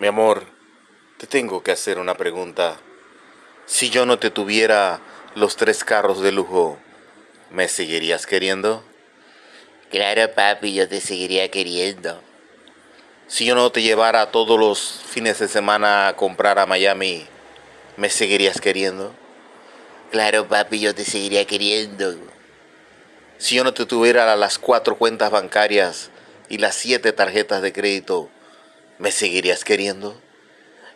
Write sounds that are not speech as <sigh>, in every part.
Mi amor, te tengo que hacer una pregunta. Si yo no te tuviera los tres carros de lujo, ¿me seguirías queriendo? Claro, papi, yo te seguiría queriendo. Si yo no te llevara todos los fines de semana a comprar a Miami, ¿me seguirías queriendo? Claro, papi, yo te seguiría queriendo. Si yo no te tuviera las cuatro cuentas bancarias y las siete tarjetas de crédito, ¿me seguirías queriendo?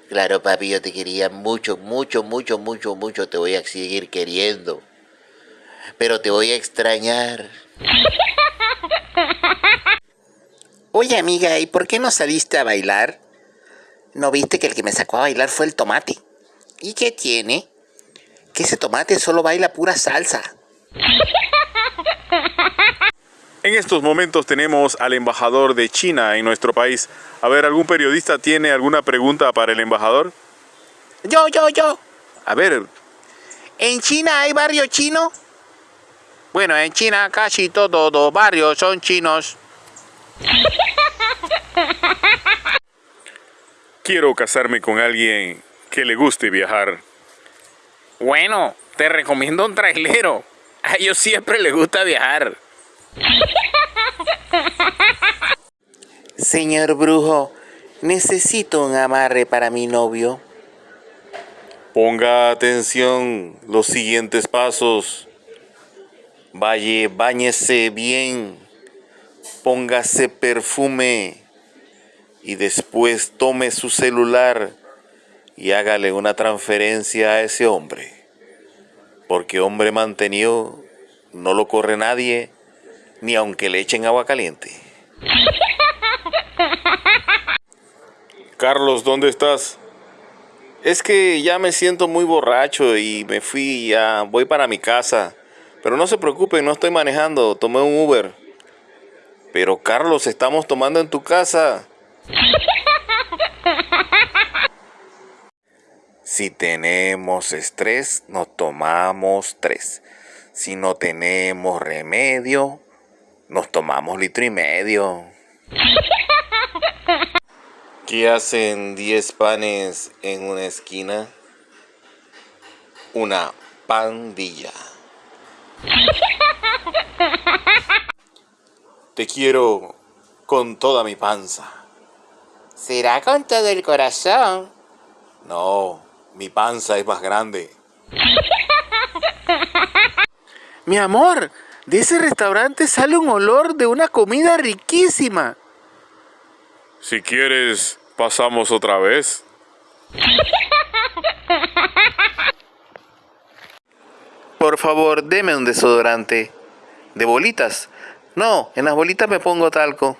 Claro, papi, yo te quería mucho, mucho, mucho, mucho, mucho. Te voy a seguir queriendo. Pero te voy a extrañar. <laughs> Oye, amiga, ¿y por qué no saliste a bailar? ¿No viste que el que me sacó a bailar fue el tomate? ¿Y qué tiene? Que ese tomate solo baila pura salsa. <laughs> En estos momentos tenemos al embajador de China en nuestro país. A ver, ¿algún periodista tiene alguna pregunta para el embajador? Yo, yo, yo. A ver. ¿En China hay barrio chino? Bueno, en China casi todos los barrios son chinos. Quiero casarme con alguien que le guste viajar. Bueno, te recomiendo un trailero. A ellos siempre les gusta viajar. Señor brujo, necesito un amarre para mi novio. Ponga atención los siguientes pasos. Vaya, báñese bien. Póngase perfume. Y después tome su celular y hágale una transferencia a ese hombre. Porque hombre mantenido no lo corre nadie, ni aunque le echen agua caliente. <laughs> Carlos, ¿dónde estás? Es que ya me siento muy borracho y me fui, ya voy para mi casa. Pero no se preocupen, no estoy manejando, tomé un Uber. Pero Carlos, estamos tomando en tu casa. <laughs> Si tenemos estrés, nos tomamos tres. Si no tenemos remedio, nos tomamos litro y medio. <laughs> ¿Qué hacen 10 panes en una esquina? Una pandilla. <laughs> Te quiero con toda mi panza. ¿Será con todo el corazón? No, mi panza es más grande. Mi amor, de ese restaurante sale un olor de una comida riquísima. Si quieres, pasamos otra vez. Por favor, deme un desodorante. ¿De bolitas? No, en las bolitas me pongo talco.